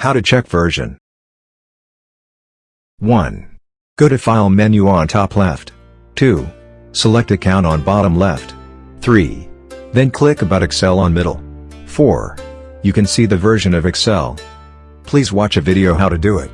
How to check version. 1. Go to File menu on top left. 2. Select Account on bottom left. 3. Then click About Excel on middle. 4. You can see the version of Excel. Please watch a video how to do it.